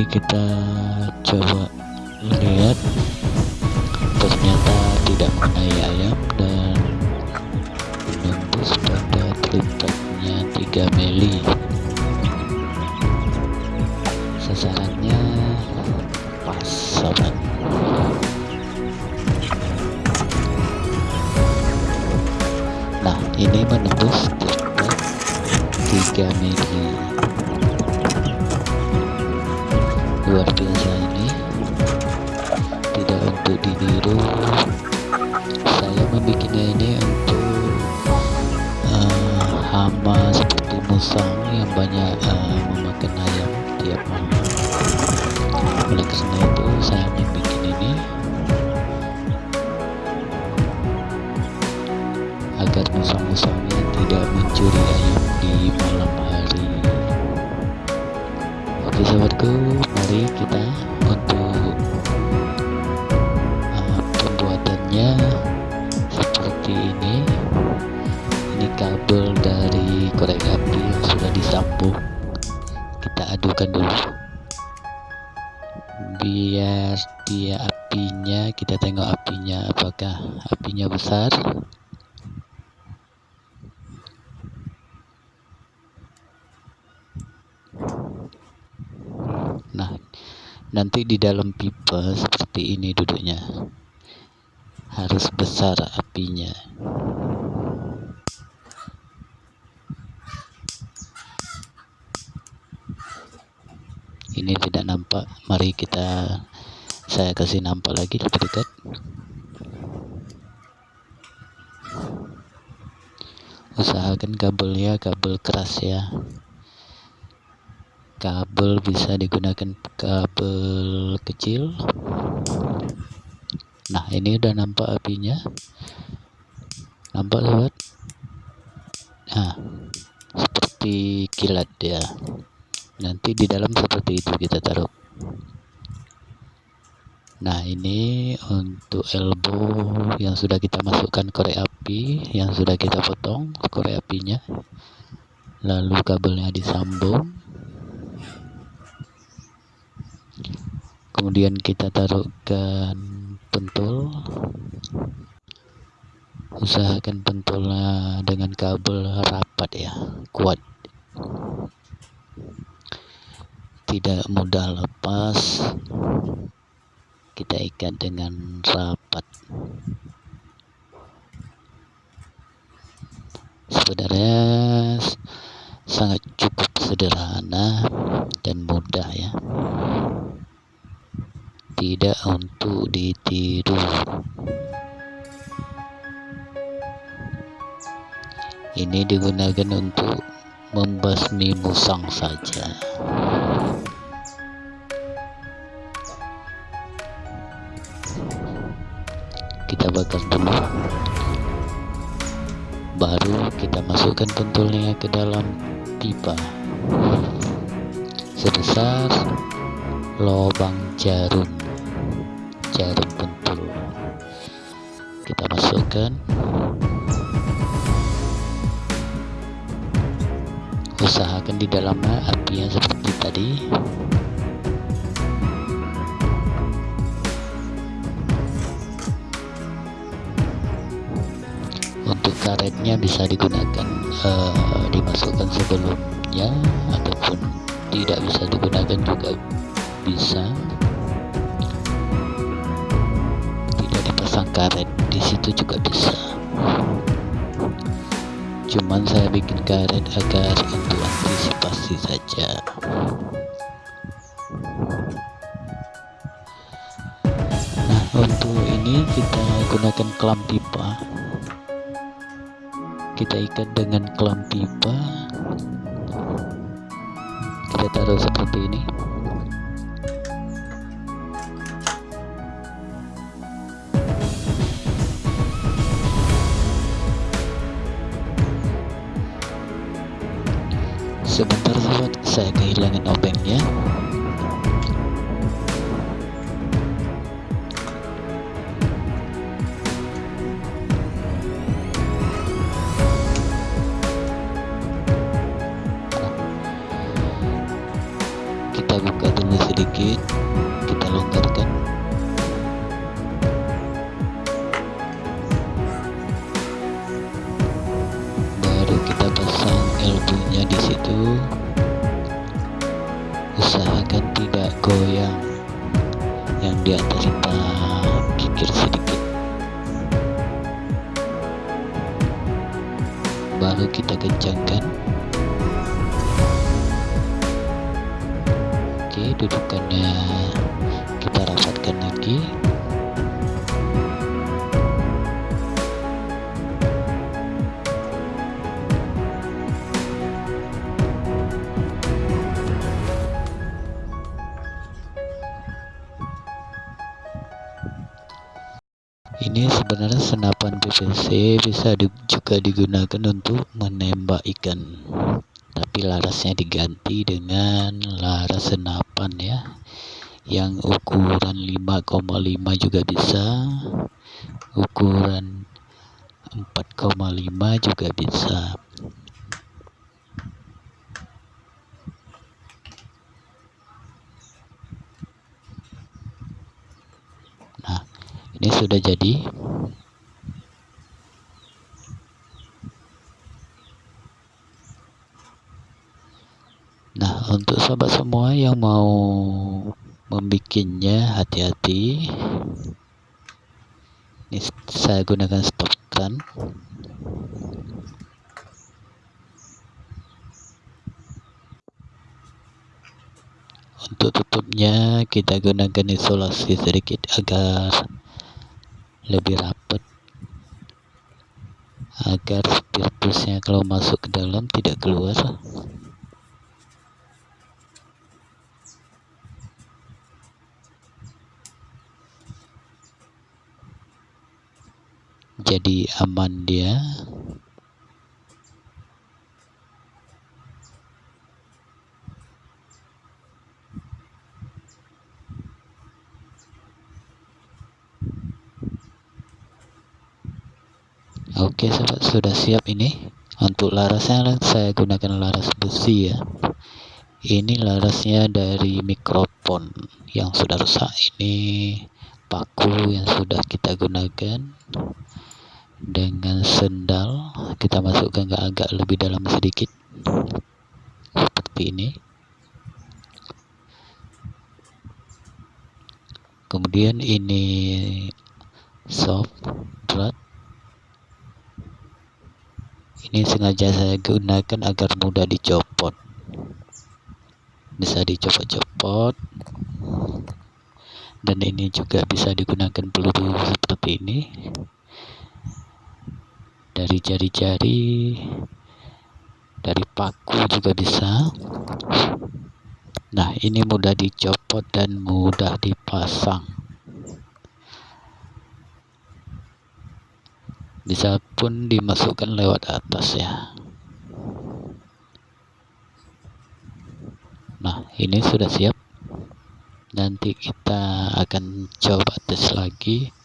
mari kita coba lihat ternyata tidak mengenai ayam dan menembus pada tripodnya 3 mili. Sasarannya pas sobat. Nah ini menembus tripod 3 mili untuk ditiru. Saya membuatnya ini untuk uh, hama seperti musang yang banyak uh, memakan ayam tiap malam. Oleh karena itu saya besar. Nah nanti di dalam pipa seperti ini duduknya. Harus besar apinya. Ini tidak nampak. Mari kita saya kasih nampak lagi lebih dekat usahakan kabelnya kabel keras ya. Kabel bisa digunakan kabel kecil. Nah ini udah nampak apinya. Nampak sobat? Nah seperti kilat ya. Nanti di dalam seperti itu kita taruh nah ini untuk elbow yang sudah kita masukkan korek api yang sudah kita potong korek apinya. Lalu kabelnya disambung. Kemudian kita taruhkan pentul. Usahakan pentulnya dengan kabel rapat ya kuat. Tidak mudah lepas kita ikat dengan rapat sebenarnya sangat cukup sederhana dan mudah ya. Tidak untuk ditiru. Ini digunakan untuk membasmi musang saja bakar dulu baru kita masukkan pentulnya ke dalam pipa. Sebesar lubang jarum jarum pentul. Kita masukkan. Usahakan di dalamnya apinya seperti tadi karetnya bisa digunakan uh, dimasukkan sebelumnya ataupun tidak bisa digunakan juga bisa. Tidak dipasang karet di situ juga bisa. Cuman saya bikin karet agar untuk antisipasi saja. Nah untuk ini kita gunakan kelam pipa kita ikat dengan kelam pipa. Kita taruh seperti ini. Sebentar sobat saya kehilangan obengnya baru kita kencangkan. Oke dudukannya kita rapatkan lagi. Ini sebenarnya senapan PVC bisa di, juga digunakan untuk menembak ikan. Tapi larasnya diganti dengan laras senapan ya. Yang ukuran 5,5 juga bisa. Ukuran 4,5 juga bisa. Ini sudah jadi nah untuk sobat semua yang mau membikinnya hati-hati. Ini saya gunakan stop gun untuk tutupnya kita gunakan isolasi sedikit agar lebih rapat agar spiritusnya kalau masuk ke dalam tidak keluar jadi aman dia. Oke sobat sudah siap ini. Untuk larasnya saya gunakan laras besi ya. Ini larasnya dari mikrofon yang sudah rusak. Ini paku yang sudah kita gunakan dengan sendal kita masukkan ke agak lebih dalam sedikit. Seperti ini. Kemudian ini soft berat ini sengaja saya gunakan agar mudah dicopot. Bisa dicopot-copot. Dan ini juga bisa digunakan peluru seperti ini dari jari-jari dari paku juga bisa. Nah ini mudah dicopot dan mudah dipasang. Bisa pun dimasukkan lewat atas ya. Nah ini sudah siap. Nanti kita akan coba tes lagi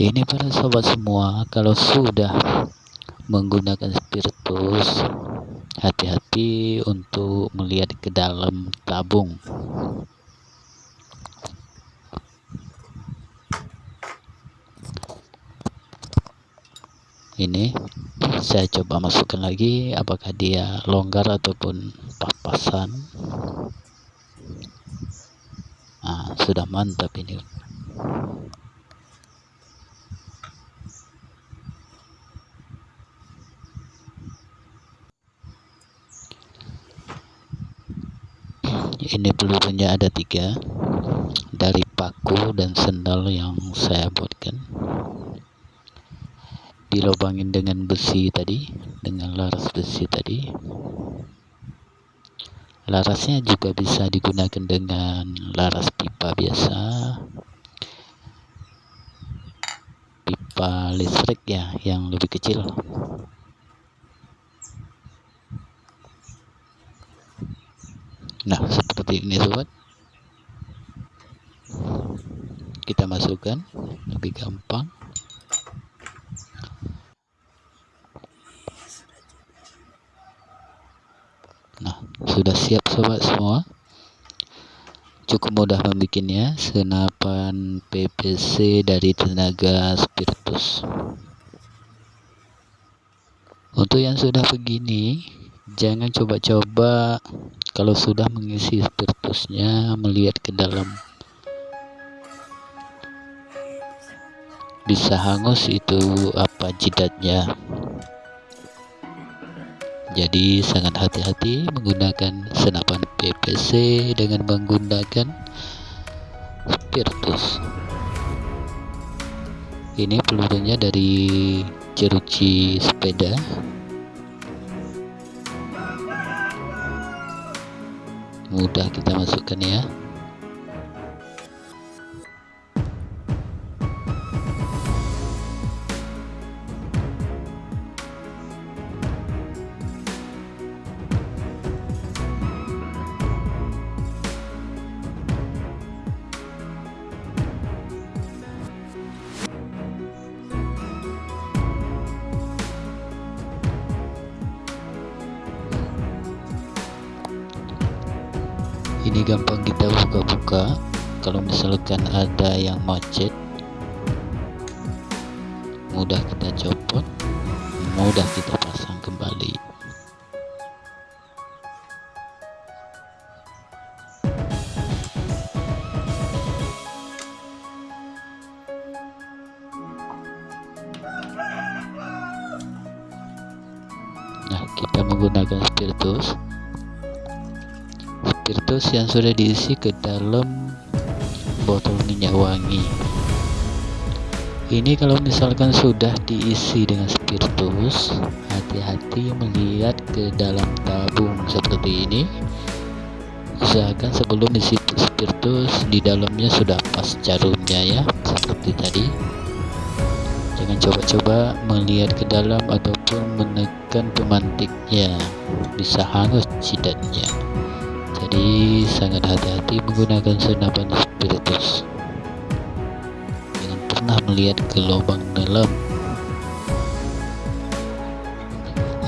ini para sobat semua kalau sudah menggunakan spiritus hati-hati untuk melihat ke dalam tabung. Ini saya coba masukkan lagi apakah dia longgar ataupun papasan nah, sudah mantap ini ini pelurunya ada tiga. Dari paku dan sendal yang saya buatkan. Dilobangin dengan besi tadi dengan laras besi tadi. Larasnya juga bisa digunakan dengan laras pipa biasa. Pipa listrik ya yang lebih kecil nah seperti ini sobat. Kita masukkan lebih gampang. Sudah siap sobat semua? Cukup mudah membuatnya senapan PVC dari tenaga spiritus. Untuk yang sudah begini jangan coba-coba. Kalau sudah mengisi spiritusnya melihat ke dalam. Bisa hangus itu apa jidatnya. Jadi sangat hati-hati menggunakan senapan PPC dengan menggunakan spiritus ini pelurunya dari jeruji sepeda. Mudah kita masukkan ya ini gampang kita buka-buka. Kalau misalkan ada yang macet mudah kita copot mudah kita pasang kembali. Nah kita menggunakan spiritus spiritus yang sudah diisi ke dalam botol minyak wangi. Ini kalau misalkan sudah diisi dengan spiritus hati-hati melihat ke dalam tabung seperti ini. Usahakan sebelum isi spiritus di dalamnya sudah pas jarumnya ya seperti tadi. Jangan coba-coba melihat ke dalam ataupun menekan pemantiknya. Bisa hangus jidatnya jadi sangat hati-hati menggunakan senapan spiritus. Jangan pernah melihat ke lubang dalam.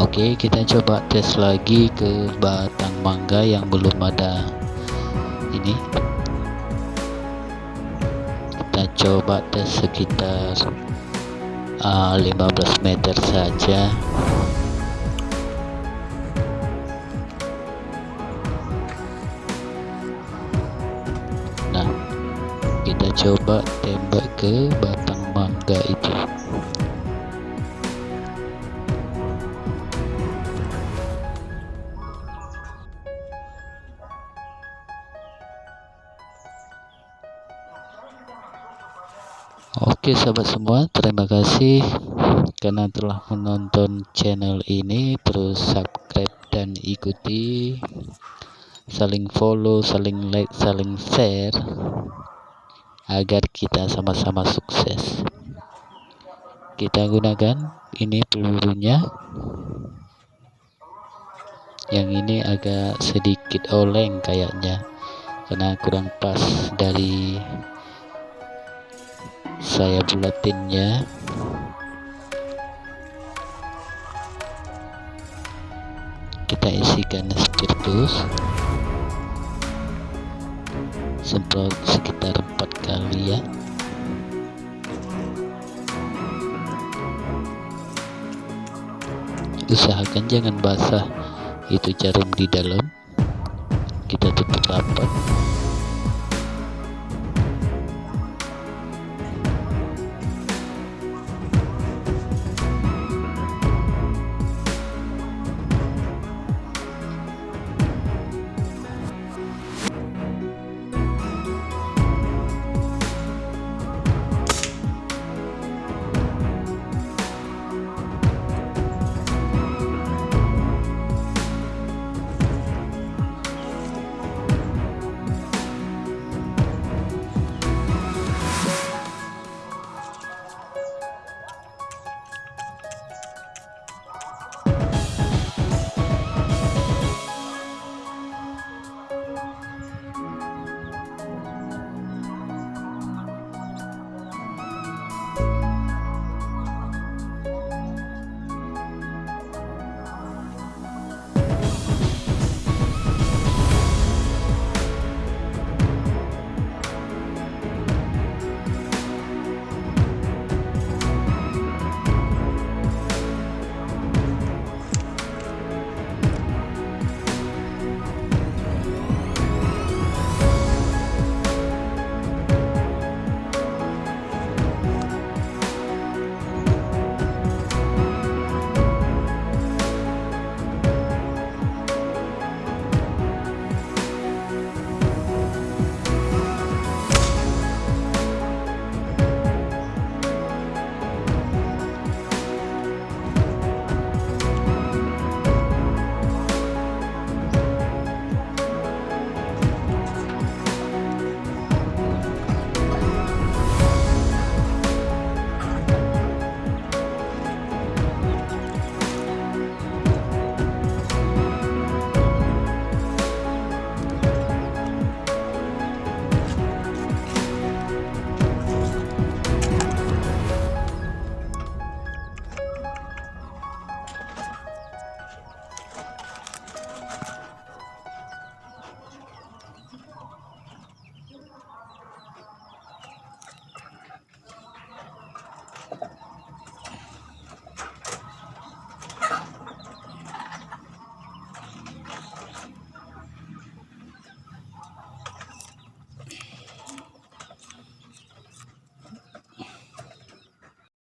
Oke kita coba tes lagi ke batang mangga yang belum ada ini. Kita coba tes sekitar uh, ah, 15 meter saja coba tembak ke batang mangga itu. Oke sahabat semua terima kasih karena telah menonton channel ini. Terus subscribe dan ikuti. Saling follow saling like saling share agar kita sama-sama sukses. Kita gunakan ini pelurunya. Yang ini agak sedikit oleng kayaknya karena kurang pas dari saya bulatinnya. Kita isikan spiritus semprot sekitar empat kali ya. Usahakan jangan basah itu jarum di dalam. Kita tutup rapat